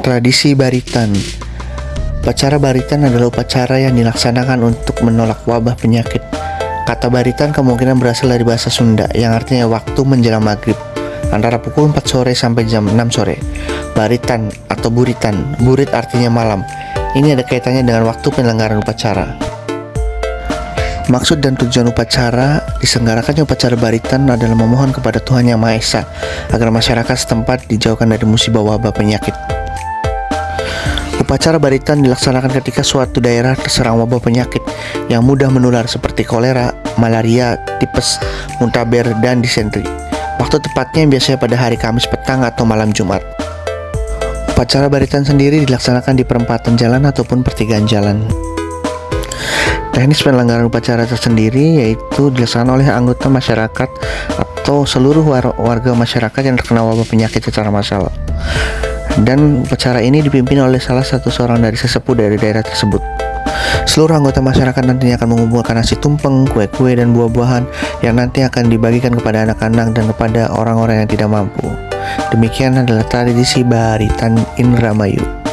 Tradisi Baritan Upacara Baritan adalah upacara yang dilaksanakan untuk menolak wabah penyakit. Kata Baritan kemungkinan berasal dari bahasa Sunda yang artinya waktu menjelang maghrib antara pukul 4 sore sampai jam 6 sore. Baritan atau buritan, burit artinya malam. Ini ada kaitannya dengan waktu penyelenggaraan upacara. Maksud dan tujuan upacara diselenggarakannya upacara baritan adalah memohon kepada Tuhan Yang Maha Esa agar masyarakat setempat dijauhkan dari musibah wabah penyakit. Upacara baritan dilaksanakan ketika suatu daerah terserang wabah penyakit yang mudah menular seperti kolera, malaria, tipes, muntaber, dan disentri. Waktu tepatnya biasanya pada hari Kamis petang atau malam Jumat. Upacara baritan sendiri dilaksanakan di perempatan jalan ataupun pertigaan jalan. Teknis penyelenggaraan upacara tersendiri yaitu dilaksanakan oleh anggota masyarakat atau seluruh war warga masyarakat yang terkena wabah penyakit secara massal. Dan upacara ini dipimpin oleh salah satu seorang dari sesepuh dari daerah tersebut. Seluruh anggota masyarakat nantinya akan mengumpulkan nasi tumpeng, kue-kue, dan buah-buahan yang nanti akan dibagikan kepada anak-anak dan kepada orang-orang yang tidak mampu. Demikian adalah tradisi Baritan Indramayu.